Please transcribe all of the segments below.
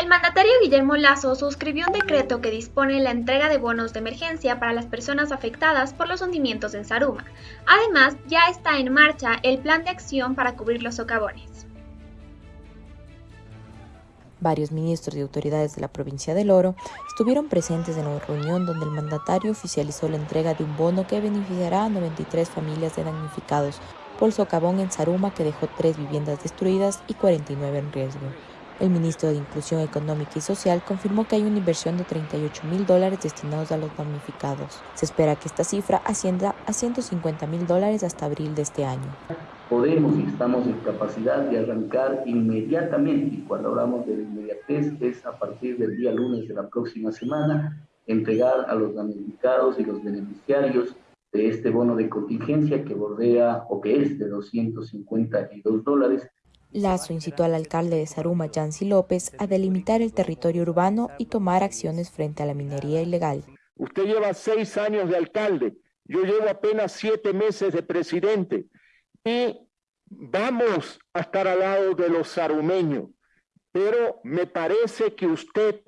El mandatario Guillermo Lazo suscribió un decreto que dispone la entrega de bonos de emergencia para las personas afectadas por los hundimientos en Saruma. Además, ya está en marcha el plan de acción para cubrir los socavones. Varios ministros y autoridades de la provincia del Oro estuvieron presentes en la reunión donde el mandatario oficializó la entrega de un bono que beneficiará a 93 familias de damnificados por el socavón en Saruma que dejó tres viviendas destruidas y 49 en riesgo. El ministro de Inclusión Económica y Social confirmó que hay una inversión de 38 mil dólares destinados a los damnificados. Se espera que esta cifra ascienda a 150 mil dólares hasta abril de este año. Podemos y estamos en capacidad de arrancar inmediatamente, y cuando hablamos de inmediatez es a partir del día lunes de la próxima semana, entregar a los damnificados y los beneficiarios de este bono de contingencia que bordea o que es de 252 dólares Lazo incitó al alcalde de Saruma, Yancy López, a delimitar el territorio urbano y tomar acciones frente a la minería ilegal. Usted lleva seis años de alcalde, yo llevo apenas siete meses de presidente. Y vamos a estar al lado de los sarumeños, pero me parece que usted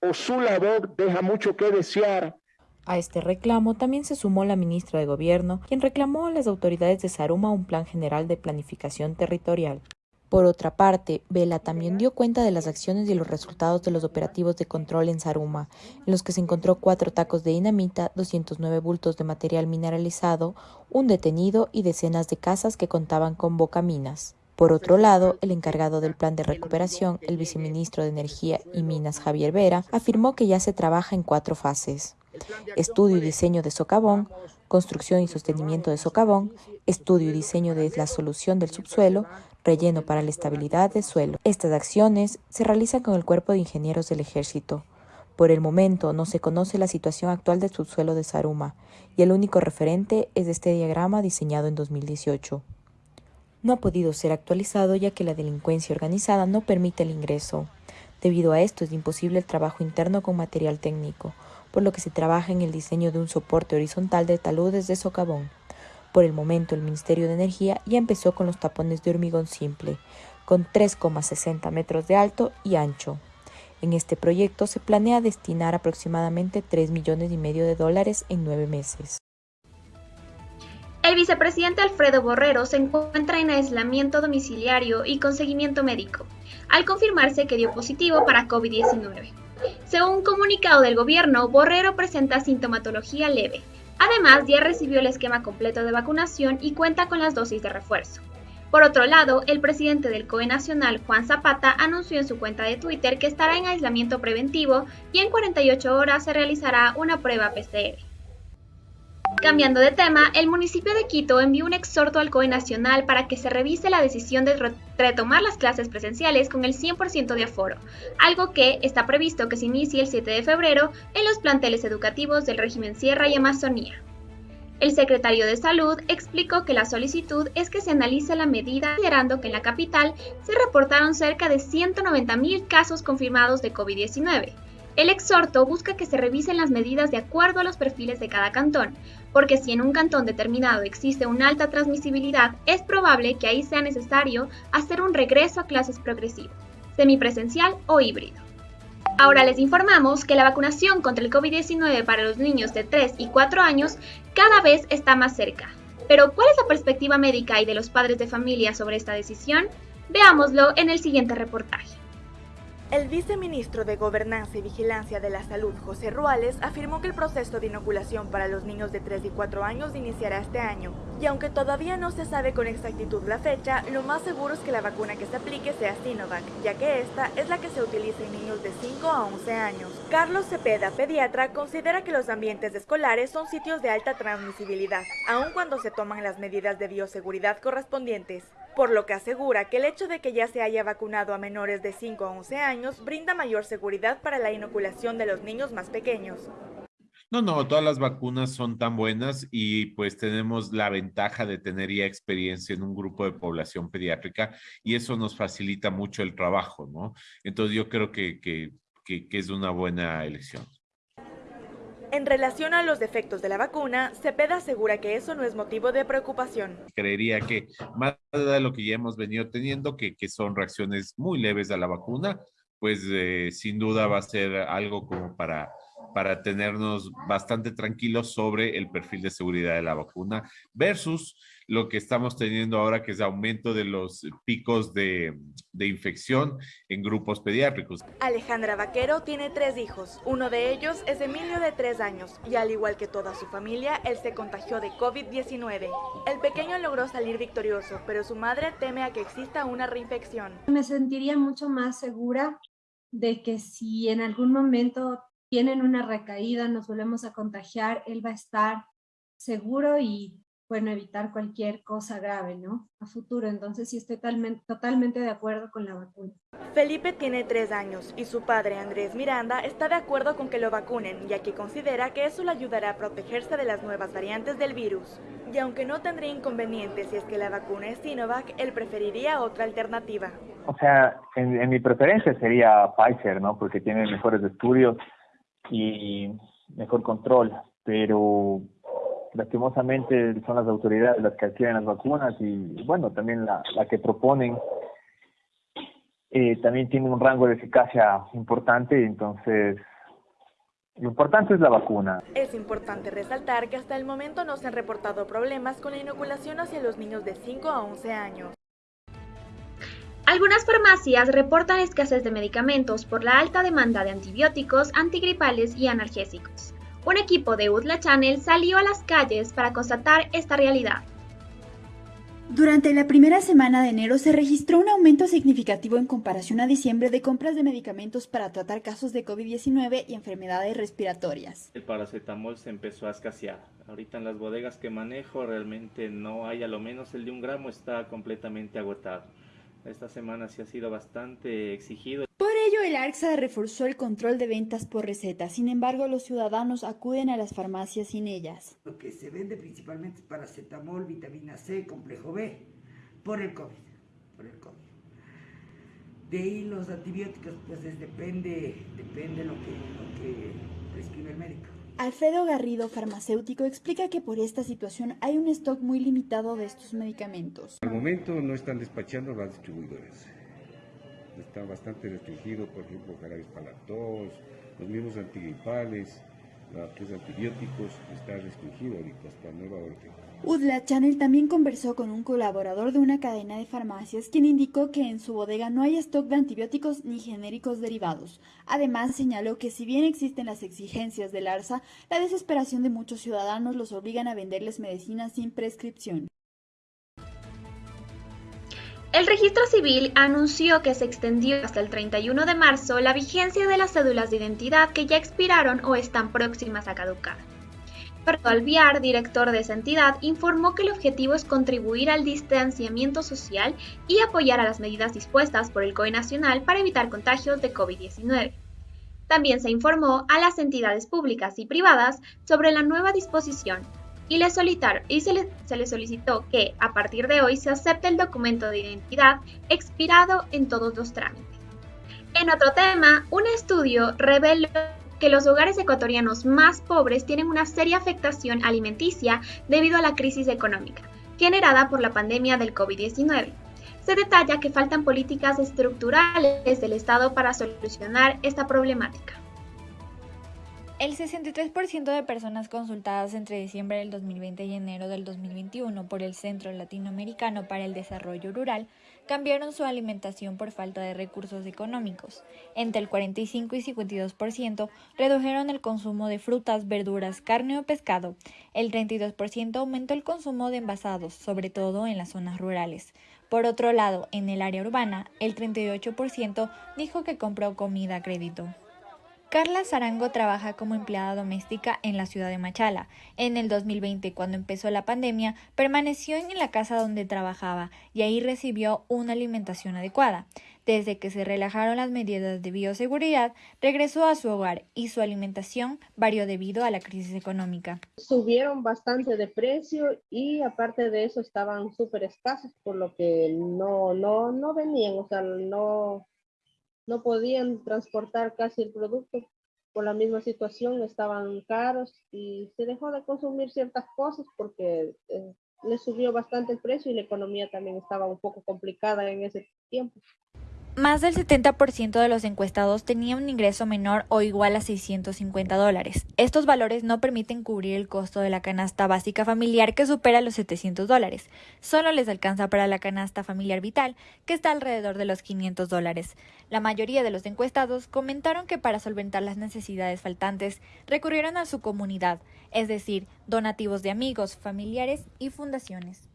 o su labor deja mucho que desear a este reclamo también se sumó la ministra de Gobierno, quien reclamó a las autoridades de Saruma un plan general de planificación territorial. Por otra parte, Vela también dio cuenta de las acciones y los resultados de los operativos de control en Saruma, en los que se encontró cuatro tacos de dinamita, 209 bultos de material mineralizado, un detenido y decenas de casas que contaban con bocaminas. Por otro lado, el encargado del plan de recuperación, el viceministro de Energía y Minas Javier Vera, afirmó que ya se trabaja en cuatro fases estudio y diseño de socavón, construcción y sostenimiento de socavón, estudio y diseño de la solución del subsuelo, relleno para la estabilidad del suelo. Estas acciones se realizan con el Cuerpo de Ingenieros del Ejército. Por el momento no se conoce la situación actual del subsuelo de Saruma y el único referente es este diagrama diseñado en 2018. No ha podido ser actualizado ya que la delincuencia organizada no permite el ingreso. Debido a esto es imposible el trabajo interno con material técnico, por lo que se trabaja en el diseño de un soporte horizontal de taludes de socavón. Por el momento, el Ministerio de Energía ya empezó con los tapones de hormigón simple, con 3,60 metros de alto y ancho. En este proyecto se planea destinar aproximadamente 3 millones y medio de dólares en nueve meses. El vicepresidente Alfredo Borrero se encuentra en aislamiento domiciliario y con seguimiento médico, al confirmarse que dio positivo para COVID-19. Según un comunicado del gobierno, Borrero presenta sintomatología leve. Además, ya recibió el esquema completo de vacunación y cuenta con las dosis de refuerzo. Por otro lado, el presidente del COE Nacional, Juan Zapata, anunció en su cuenta de Twitter que estará en aislamiento preventivo y en 48 horas se realizará una prueba PCR. Cambiando de tema, el municipio de Quito envió un exhorto al COE Nacional para que se revise la decisión de retomar las clases presenciales con el 100% de aforo, algo que está previsto que se inicie el 7 de febrero en los planteles educativos del régimen Sierra y Amazonía. El secretario de Salud explicó que la solicitud es que se analice la medida considerando que en la capital se reportaron cerca de 190.000 casos confirmados de COVID-19 el exhorto busca que se revisen las medidas de acuerdo a los perfiles de cada cantón, porque si en un cantón determinado existe una alta transmisibilidad, es probable que ahí sea necesario hacer un regreso a clases progresivo, semipresencial o híbrido. Ahora les informamos que la vacunación contra el COVID-19 para los niños de 3 y 4 años cada vez está más cerca. Pero ¿cuál es la perspectiva médica y de los padres de familia sobre esta decisión? Veámoslo en el siguiente reportaje. El viceministro de Gobernanza y Vigilancia de la Salud, José Ruales, afirmó que el proceso de inoculación para los niños de 3 y 4 años iniciará este año. Y aunque todavía no se sabe con exactitud la fecha, lo más seguro es que la vacuna que se aplique sea Sinovac, ya que esta es la que se utiliza en niños de 5 a 11 años. Carlos Cepeda, pediatra, considera que los ambientes escolares son sitios de alta transmisibilidad, aun cuando se toman las medidas de bioseguridad correspondientes por lo que asegura que el hecho de que ya se haya vacunado a menores de 5 a 11 años brinda mayor seguridad para la inoculación de los niños más pequeños. No, no, todas las vacunas son tan buenas y pues tenemos la ventaja de tener ya experiencia en un grupo de población pediátrica y eso nos facilita mucho el trabajo, ¿no? Entonces yo creo que, que, que, que es una buena elección. En relación a los defectos de la vacuna, Cepeda asegura que eso no es motivo de preocupación. Creería que más de lo que ya hemos venido teniendo, que, que son reacciones muy leves a la vacuna, pues eh, sin duda va a ser algo como para para tenernos bastante tranquilos sobre el perfil de seguridad de la vacuna versus lo que estamos teniendo ahora, que es aumento de los picos de, de, infección en grupos pediátricos. Alejandra Vaquero tiene tres hijos. Uno de ellos es Emilio de tres años y al igual que toda su familia, él se contagió de COVID-19. El pequeño logró salir victorioso, pero su madre teme a que exista una reinfección. Me sentiría mucho más segura de que si en algún momento tienen una recaída, nos volvemos a contagiar, él va a estar seguro y bueno, evitar cualquier cosa grave, ¿no? A futuro, entonces sí estoy totalmente, totalmente de acuerdo con la vacuna. Felipe tiene tres años y su padre Andrés Miranda está de acuerdo con que lo vacunen, ya que considera que eso le ayudará a protegerse de las nuevas variantes del virus. Y aunque no tendría inconvenientes si es que la vacuna es Sinovac, él preferiría otra alternativa. O sea, en, en mi preferencia sería Pfizer, ¿no? Porque tiene mejores estudios y mejor control, pero lastimosamente son las autoridades las que adquieren las vacunas y bueno, también la, la que proponen eh, también tiene un rango de eficacia importante, entonces lo importante es la vacuna. Es importante resaltar que hasta el momento no se han reportado problemas con la inoculación hacia los niños de 5 a 11 años. Algunas farmacias reportan escasez de medicamentos por la alta demanda de antibióticos, antigripales y analgésicos. Un equipo de UDLA Channel salió a las calles para constatar esta realidad. Durante la primera semana de enero se registró un aumento significativo en comparación a diciembre de compras de medicamentos para tratar casos de COVID-19 y enfermedades respiratorias. El paracetamol se empezó a escasear. Ahorita en las bodegas que manejo realmente no hay, a lo menos el de un gramo está completamente agotado. Esta semana sí ha sido bastante exigido. Ello, el ARCSA reforzó el control de ventas por receta. Sin embargo, los ciudadanos acuden a las farmacias sin ellas. Lo que se vende principalmente es paracetamol, vitamina C, complejo B, por el COVID. Por el COVID. De ahí los antibióticos, pues depende, depende lo que, lo que prescribe el médico. Alfredo Garrido, farmacéutico, explica que por esta situación hay un stock muy limitado de estos medicamentos. Al momento no están despachando las distribuidoras. Está bastante restringido, por ejemplo, jarabes los mismos antigripales, los antibióticos, está restringido hasta nueva orden. Udla Channel también conversó con un colaborador de una cadena de farmacias quien indicó que en su bodega no hay stock de antibióticos ni genéricos derivados. Además señaló que si bien existen las exigencias del ARSA, la desesperación de muchos ciudadanos los obligan a venderles medicinas sin prescripción. El registro civil anunció que se extendió hasta el 31 de marzo la vigencia de las cédulas de identidad que ya expiraron o están próximas a caducar. Fernando Alviar, director de esa entidad, informó que el objetivo es contribuir al distanciamiento social y apoyar a las medidas dispuestas por el COE Nacional para evitar contagios de COVID-19. También se informó a las entidades públicas y privadas sobre la nueva disposición y, le y se, le, se le solicitó que a partir de hoy se acepte el documento de identidad expirado en todos los trámites. En otro tema, un estudio reveló que los hogares ecuatorianos más pobres tienen una seria afectación alimenticia debido a la crisis económica generada por la pandemia del COVID-19. Se detalla que faltan políticas estructurales del Estado para solucionar esta problemática. El 63% de personas consultadas entre diciembre del 2020 y enero del 2021 por el Centro Latinoamericano para el Desarrollo Rural cambiaron su alimentación por falta de recursos económicos. Entre el 45 y 52% redujeron el consumo de frutas, verduras, carne o pescado. El 32% aumentó el consumo de envasados, sobre todo en las zonas rurales. Por otro lado, en el área urbana, el 38% dijo que compró comida a crédito. Carla Zarango trabaja como empleada doméstica en la ciudad de Machala. En el 2020, cuando empezó la pandemia, permaneció en la casa donde trabajaba y ahí recibió una alimentación adecuada. Desde que se relajaron las medidas de bioseguridad, regresó a su hogar y su alimentación varió debido a la crisis económica. Subieron bastante de precio y aparte de eso estaban súper escasos, por lo que no, no, no venían, o sea, no, no podían transportar casi el producto por la misma situación, estaban caros y se dejó de consumir ciertas cosas porque eh, le subió bastante el precio y la economía también estaba un poco complicada en ese tiempo. Más del 70% de los encuestados tenía un ingreso menor o igual a 650 dólares. Estos valores no permiten cubrir el costo de la canasta básica familiar que supera los 700 dólares. Solo les alcanza para la canasta familiar vital, que está alrededor de los 500 dólares. La mayoría de los encuestados comentaron que para solventar las necesidades faltantes recurrieron a su comunidad, es decir, donativos de amigos, familiares y fundaciones.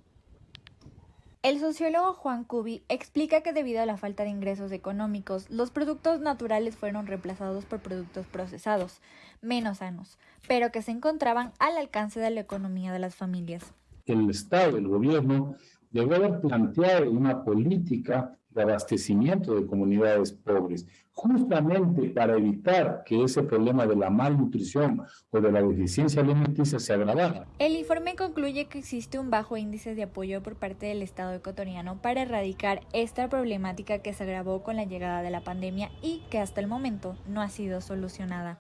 El sociólogo Juan Cubi explica que debido a la falta de ingresos económicos, los productos naturales fueron reemplazados por productos procesados, menos sanos, pero que se encontraban al alcance de la economía de las familias. El Estado, el gobierno, debe haber planteado una política de abastecimiento de comunidades pobres, justamente para evitar que ese problema de la malnutrición o de la deficiencia alimenticia se agravara. El informe concluye que existe un bajo índice de apoyo por parte del Estado ecuatoriano para erradicar esta problemática que se agravó con la llegada de la pandemia y que hasta el momento no ha sido solucionada.